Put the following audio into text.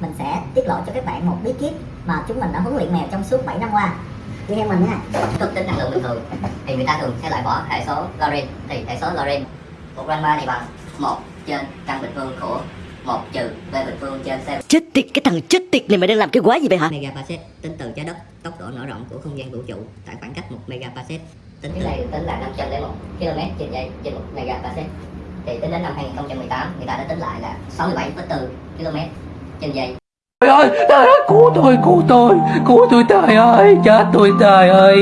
mình sẽ tiết lộ cho các bạn một bí kíp mà chúng mình đã huấn luyện mèo trong suốt 7 năm qua. Đi theo mình nha. Thức tính năng lượng bình thường. Thì người ta thường sẽ loại bỏ hệ số Lorentz thì hệ số Lorentz của gamma này bằng một trên căn bình phương của một trừ v bình phương trên c. Chết tiệt, cái thằng chết tiệt này mày đang làm cái quái gì vậy hả? megaparsec tính từ trái đất tốc độ nở rộng của không gian vũ trụ tại khoảng cách một megaparsec tính cái này tính là 501 km trên giây trên một megaparsec thì tính đến năm 2018 người ta đã tính lại là 67,4 km trên dây Trời ơi, trời ơi, cứu tôi, cứu tôi, cứu tôi trời ơi, chết tôi trời ơi.